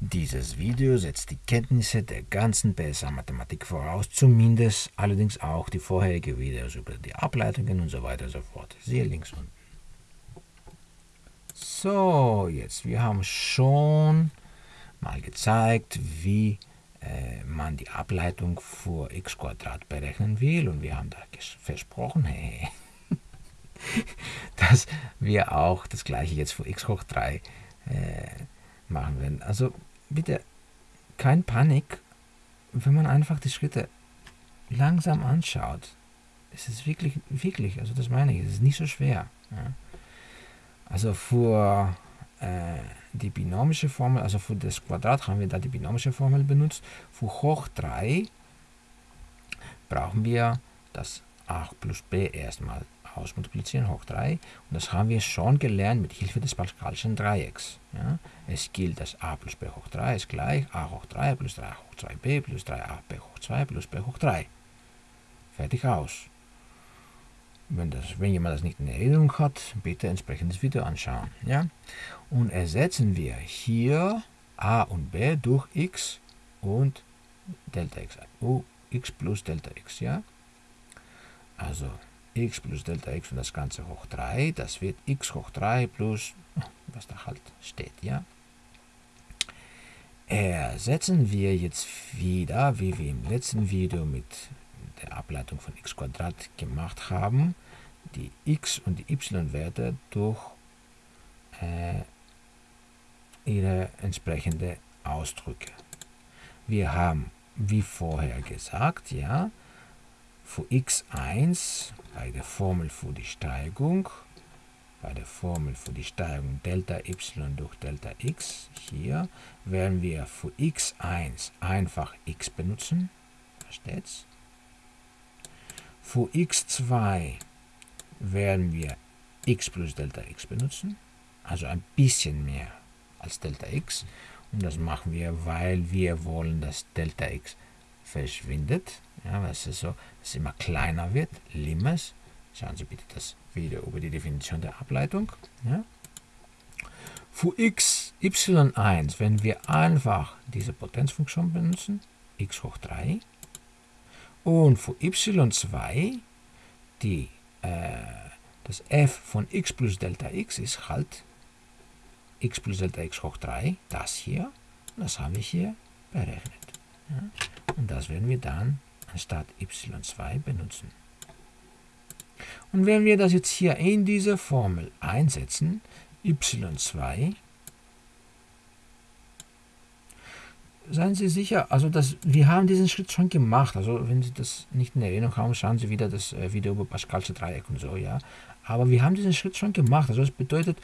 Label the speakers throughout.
Speaker 1: Dieses Video setzt die Kenntnisse der ganzen PSA-Mathematik voraus, zumindest allerdings auch die vorherigen Videos über die Ableitungen und so weiter und so fort. Siehe links unten. So, jetzt, wir haben schon mal gezeigt, wie äh, man die Ableitung für x berechnen will und wir haben da versprochen, hey, dass wir auch das gleiche jetzt für x hoch 3 äh, machen werden. Also bitte kein Panik, wenn man einfach die Schritte langsam anschaut. Es ist wirklich, wirklich, also das meine ich, es ist nicht so schwer. Ja. Also für äh, die binomische Formel, also für das Quadrat haben wir da die binomische Formel benutzt. Für hoch 3 brauchen wir das a plus b erstmal ausmultiplizieren hoch 3. Und das haben wir schon gelernt mit Hilfe des Pascalschen Dreiecks. Ja? Es gilt, dass a plus b hoch 3 ist gleich a hoch 3 plus 3 hoch 2b plus 3ab hoch 2 plus b hoch 3. Fertig aus. Wenn, das, wenn jemand das nicht in Erinnerung hat, bitte entsprechendes Video anschauen. Ja? Und ersetzen wir hier a und b durch x und Delta x. U, x plus Delta x. Ja? Also x plus Delta x und das Ganze hoch 3, das wird x hoch 3 plus, was da halt steht, ja. Ersetzen wir jetzt wieder, wie wir im letzten Video mit der Ableitung von x gemacht haben, die x und die y-Werte durch äh, ihre entsprechende Ausdrücke. Wir haben, wie vorher gesagt, ja, für x1 bei der Formel für die Steigung, bei der Formel für die Steigung Delta y durch Delta x, hier werden wir für x1 einfach x benutzen, versteht's? Für x2 werden wir x plus Delta x benutzen, also ein bisschen mehr als Delta x. Und das machen wir, weil wir wollen, dass Delta x verschwindet. Ja, was ist so, es immer kleiner wird. Limes. Schauen Sie bitte das Video über die Definition der Ableitung. Ja. Für x, y1, wenn wir einfach diese Potenzfunktion benutzen, x hoch 3. Und für y2, die, äh, das f von x plus Delta x ist halt x plus Delta x hoch 3, das hier. Das haben wir hier berechnet. Ja. Und das werden wir dann anstatt y2 benutzen. Und wenn wir das jetzt hier in diese Formel einsetzen, y2, seien Sie sicher, also das, wir haben diesen Schritt schon gemacht. Also wenn Sie das nicht in Erinnerung haben, schauen Sie wieder das äh, Video über Pascalsche Dreieck und so, ja. Aber wir haben diesen Schritt schon gemacht. Also das bedeutet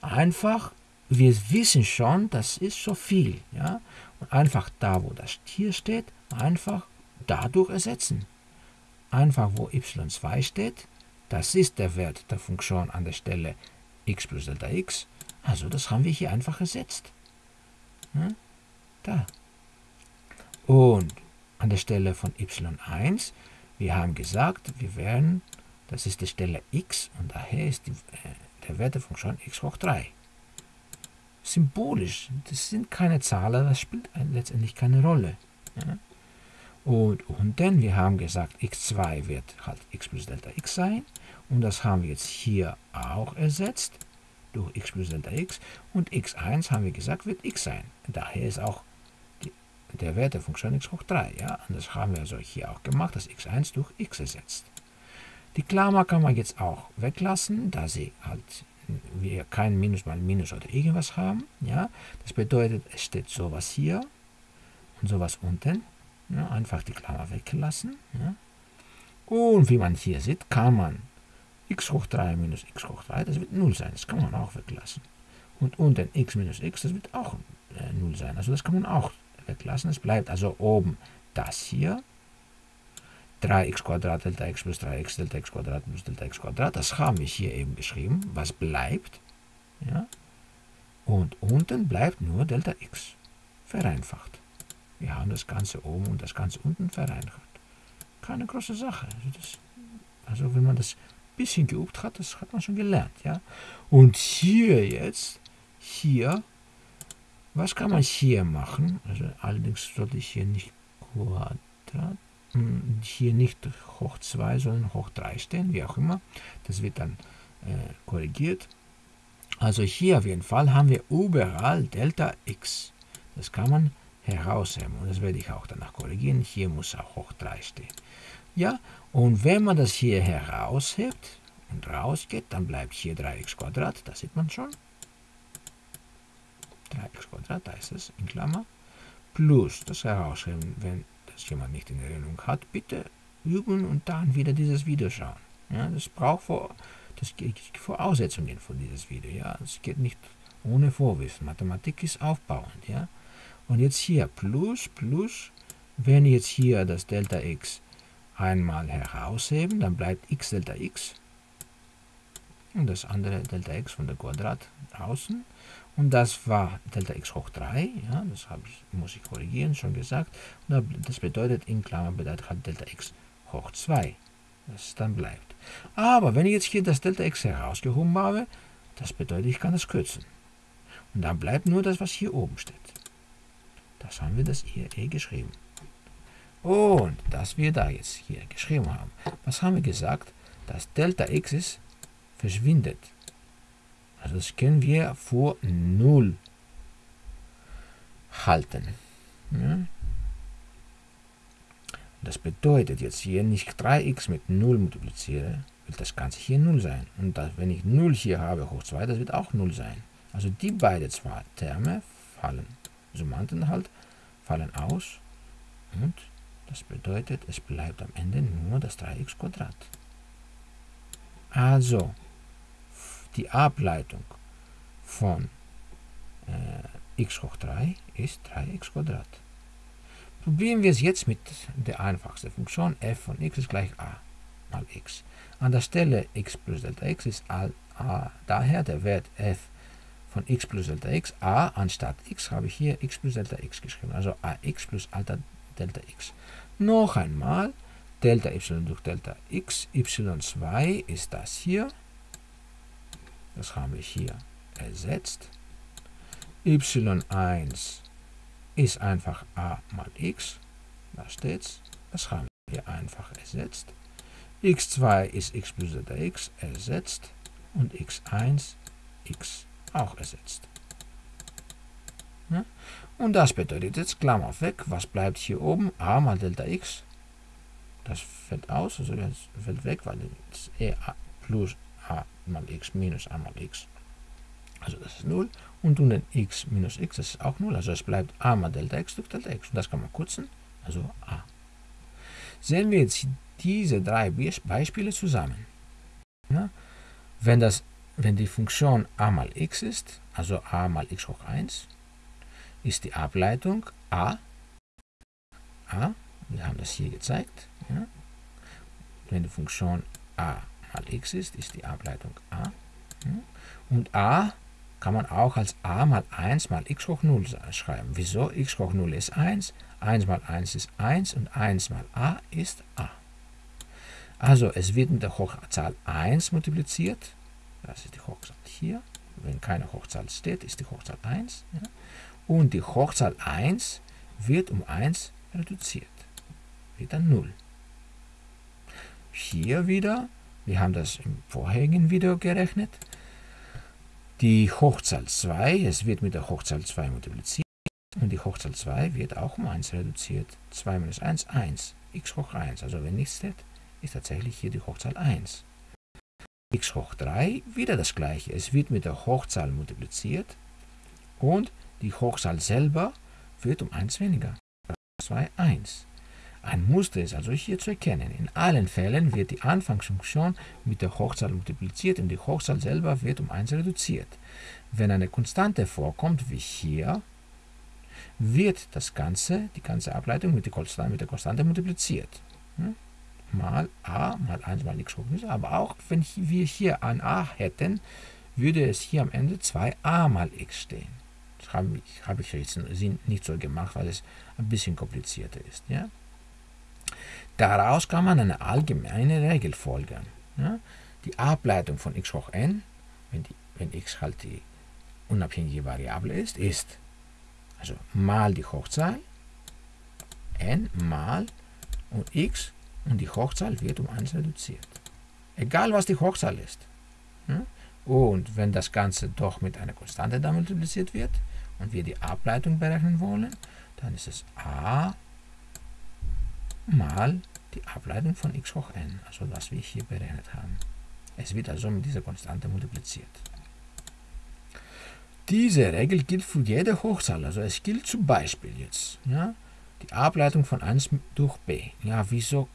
Speaker 1: einfach, wir wissen schon, das ist so viel, ja. Und einfach da, wo das Tier steht, einfach dadurch ersetzen. Einfach wo y2 steht, das ist der Wert der Funktion an der Stelle x plus Delta x. Also das haben wir hier einfach ersetzt. Hm? Da. Und an der Stelle von y1, wir haben gesagt, wir werden, das ist die Stelle x und daher ist die, äh, der Wert der Funktion x hoch 3. Symbolisch, das sind keine Zahlen, das spielt letztendlich keine Rolle. Ja? Und unten, wir haben gesagt, x2 wird halt x plus Delta x sein. Und das haben wir jetzt hier auch ersetzt durch x plus Delta x. Und x1 haben wir gesagt, wird x sein. Daher ist auch die, der Wert der Funktion x hoch 3. Ja? Und das haben wir also hier auch gemacht, das x1 durch x ersetzt. Die Klammer kann man jetzt auch weglassen, da sie halt wir kein Minus mal Minus oder irgendwas haben. Ja? Das bedeutet, es steht sowas hier und sowas unten. Ja, einfach die Klammer weglassen. Ja. Und wie man hier sieht, kann man x hoch 3 minus x hoch 3, das wird 0 sein. Das kann man auch weglassen. Und unten x minus x, das wird auch äh, 0 sein. Also das kann man auch weglassen. Es bleibt also oben das hier. 3x Quadrat Delta x plus 3x Delta x Quadrat plus Delta x Quadrat. Das haben wir hier eben geschrieben. Was bleibt? Ja. Und unten bleibt nur Delta x. Vereinfacht. Wir haben das Ganze oben und das Ganze unten vereinfacht. Keine große Sache. Also, das, also wenn man das ein bisschen geübt hat, das hat man schon gelernt. Ja? Und hier jetzt, hier, Was kann man hier machen? Also allerdings sollte ich hier nicht Quadrat, hm, hier nicht hoch 2, sondern hoch 3 stehen, wie auch immer. Das wird dann äh, korrigiert. Also hier auf jeden Fall haben wir überall Delta x. Das kann man herausheben und das werde ich auch danach korrigieren. Hier muss auch hoch 3 stehen. Ja, und wenn man das hier heraushebt und rausgeht, dann bleibt hier 3x Quadrat, das sieht man schon. 3x Quadrat, da ist es in Klammer, plus das herausheben, wenn das jemand nicht in Erinnerung hat, bitte üben und dann wieder dieses Video schauen. Ja, das braucht vor, das Voraussetzungen für dieses Video. Ja, es geht nicht ohne Vorwissen. Mathematik ist aufbauend. Ja, und jetzt hier plus plus, wenn jetzt hier das Delta x einmal herausheben, dann bleibt x Delta x und das andere Delta x von der Quadrat draußen. Und das war Delta x hoch 3, ja, das ich, muss ich korrigieren, schon gesagt. Und das bedeutet, in Klammern bedeutet halt Delta x hoch 2, das dann bleibt. Aber wenn ich jetzt hier das Delta x herausgehoben habe, das bedeutet, ich kann das kürzen. Und dann bleibt nur das, was hier oben steht. Das haben wir das hier eh geschrieben. Und das wir da jetzt hier geschrieben haben. Was haben wir gesagt? Das Delta x ist verschwindet. Also das können wir vor 0 halten. Ja? Das bedeutet jetzt hier nicht 3x mit 0 multipliziere, wird das Ganze hier 0 sein. Und das, wenn ich 0 hier habe hoch 2, das wird auch 0 sein. Also die beiden zwei Terme fallen, Summanden halt, fallen aus. Und das bedeutet, es bleibt am Ende nur das 3x Quadrat. Also, die Ableitung von äh, x hoch 3 ist 3x Quadrat. Probieren wir es jetzt mit der einfachsten Funktion f von x ist gleich a mal x. An der Stelle x plus Delta x ist a, a daher der Wert f von x plus Delta x. a anstatt x habe ich hier x plus Delta x geschrieben. Also ax plus Alter Delta x. Noch einmal, Delta y durch Delta x, y2 ist das hier. Das haben wir hier ersetzt. y1 ist einfach a mal x. Da steht's. Das haben wir hier einfach ersetzt. x2 ist x plus Delta x ersetzt. Und x1 x auch ersetzt. Und das bedeutet jetzt Klammer weg. Was bleibt hier oben? a mal Delta x. Das fällt aus, also das fällt weg, weil es e plus a mal x minus a mal x. Also das ist 0. Und unten x minus x, das ist auch 0. Also es bleibt a mal Delta x durch Delta x. Und das kann man kurzen, also a. Sehen wir jetzt diese drei Beispiele zusammen. Ja? Wenn, das, wenn die Funktion a mal x ist, also a mal x hoch 1, ist die Ableitung a, a, wir haben das hier gezeigt, ja. wenn die Funktion a mal x ist, ist die Ableitung a. Ja. Und a kann man auch als a mal 1 mal x hoch 0 schreiben. Wieso? x hoch 0 ist 1, 1 mal 1 ist 1 und 1 mal a ist a. Also es wird mit der Hochzahl 1 multipliziert. Das ist die Hochzahl hier. Wenn keine Hochzahl steht, ist die Hochzahl 1. Ja und die Hochzahl 1 wird um 1 reduziert. Dann 0. Hier wieder, wir haben das im vorherigen Video gerechnet, die Hochzahl 2, es wird mit der Hochzahl 2 multipliziert und die Hochzahl 2 wird auch um 1 reduziert. 2 minus 1, 1, x hoch 1. Also wenn nichts steht, ist tatsächlich hier die Hochzahl 1. x hoch 3, wieder das gleiche. Es wird mit der Hochzahl multipliziert und die Hochzahl selber wird um 1 weniger. 2, 1. Ein Muster ist also hier zu erkennen. In allen Fällen wird die Anfangsfunktion mit der Hochzahl multipliziert und die Hochzahl selber wird um 1 reduziert. Wenn eine Konstante vorkommt, wie hier, wird das Ganze, die ganze Ableitung mit der Konstante, multipliziert. Hm? Mal a mal 1 mal x hoch 0. Aber auch wenn wir hier ein a hätten, würde es hier am Ende 2a mal x stehen habe ich, hab ich jetzt nicht so gemacht, weil es ein bisschen komplizierter ist. Ja? Daraus kann man eine allgemeine Regel folgern. Ja? Die Ableitung von x hoch n, wenn, die, wenn x halt die unabhängige Variable ist, ist Also mal die Hochzahl, n mal und x und die Hochzahl wird um 1 reduziert. Egal was die Hochzahl ist. Hm? Und wenn das Ganze doch mit einer Konstante da multipliziert wird und wir die Ableitung berechnen wollen, dann ist es a mal die Ableitung von x hoch n, also was wir hier berechnet haben. Es wird also mit dieser Konstante multipliziert. Diese Regel gilt für jede Hochzahl. Also es gilt zum Beispiel jetzt ja, die Ableitung von 1 durch b. Ja, wieso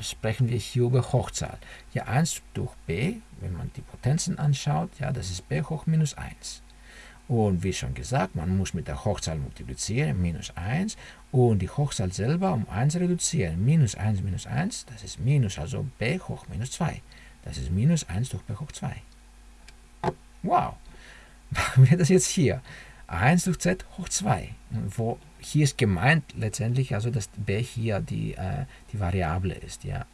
Speaker 1: sprechen wir hier über Hochzahl? Ja, 1 durch b, wenn man die Potenzen anschaut, ja, das ist b hoch minus 1. Und wie schon gesagt, man muss mit der Hochzahl multiplizieren, minus 1, und die Hochzahl selber um 1 reduzieren. Minus 1 minus 1, das ist minus, also b hoch minus 2. Das ist minus 1 durch b hoch 2. Wow! Machen wir das jetzt hier. 1 durch z hoch 2. Wo hier ist gemeint letztendlich, also dass b hier die, äh, die Variable ist. Ja.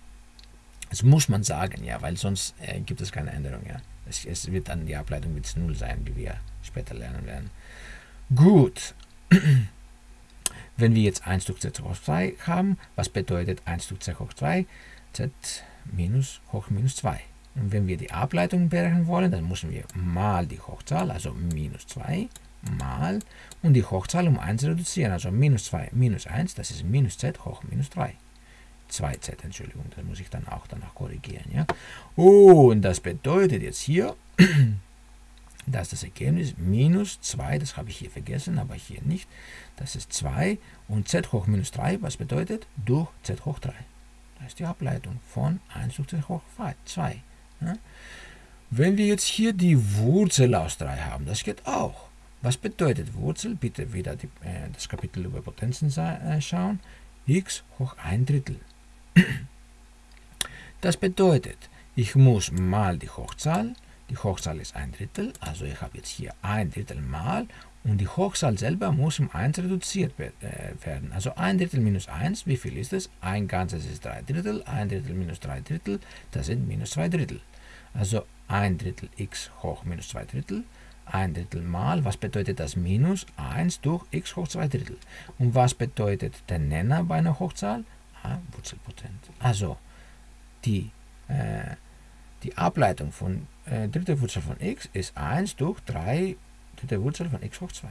Speaker 1: Das muss man sagen, ja, weil sonst äh, gibt es keine Änderung. Ja. Es, es, wird dann die Ableitung mit 0 sein, wie wir später lernen werden. Gut. Wenn wir jetzt 1 durch z hoch 2 haben, was bedeutet 1 durch z hoch 2? z minus hoch minus 2. Und wenn wir die Ableitung berechnen wollen, dann müssen wir mal die Hochzahl, also minus 2, mal und die Hochzahl um 1 reduzieren, also minus 2 minus 1, das ist minus z hoch minus 3. 2z, Entschuldigung, das muss ich dann auch danach korrigieren. Ja? Und das bedeutet jetzt hier, dass das Ergebnis minus 2, das habe ich hier vergessen, aber hier nicht, das ist 2 und z hoch minus 3, was bedeutet? Durch z hoch 3. Das ist die Ableitung von 1 durch z hoch 2. Ja? Wenn wir jetzt hier die Wurzel aus 3 haben, das geht auch. Was bedeutet Wurzel? Bitte wieder die, äh, das Kapitel über Potenzen äh, schauen. x hoch 1 Drittel. Das bedeutet, ich muss mal die Hochzahl, die Hochzahl ist 1 Drittel, also ich habe jetzt hier 1 Drittel mal und die Hochzahl selber muss um 1 reduziert äh, werden. Also 1 Drittel minus 1, wie viel ist es? Ein Ganzes ist 3 Drittel, 1 Drittel minus 3 Drittel, das sind minus 2 Drittel. Also 1 Drittel x hoch minus 2 Drittel, 1 Drittel mal, was bedeutet das Minus? 1 durch x hoch 2 Drittel. Und was bedeutet der Nenner bei einer Hochzahl? Ah, Wurzelpotent. Also die, äh, die Ableitung von äh, dritte Wurzel von x ist 1 durch 3 dritte Wurzel von x hoch 2.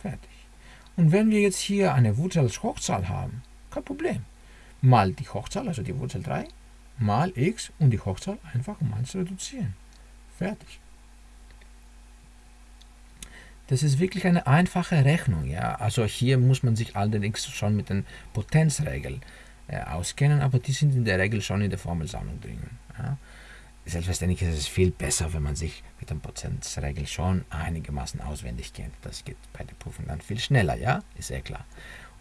Speaker 1: Fertig. Und wenn wir jetzt hier eine Wurzel als Hochzahl haben, kein Problem. Mal die Hochzahl, also die Wurzel 3, mal x und die Hochzahl einfach um 1 reduzieren. Fertig. Das ist wirklich eine einfache Rechnung. Ja? Also hier muss man sich allerdings schon mit den Potenzregeln äh, auskennen, aber die sind in der Regel schon in der Formelsammlung drin. Ja? Selbstverständlich ist es viel besser, wenn man sich mit den Potenzregeln schon einigermaßen auswendig kennt. Das geht bei der Prüfung dann viel schneller, ja? Ist sehr klar.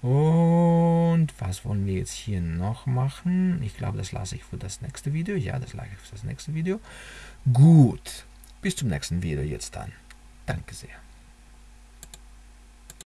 Speaker 1: Und was wollen wir jetzt hier noch machen? Ich glaube, das lasse ich für das nächste Video. Ja, das lasse ich für das nächste Video. Gut, bis zum nächsten Video jetzt dann. Danke sehr.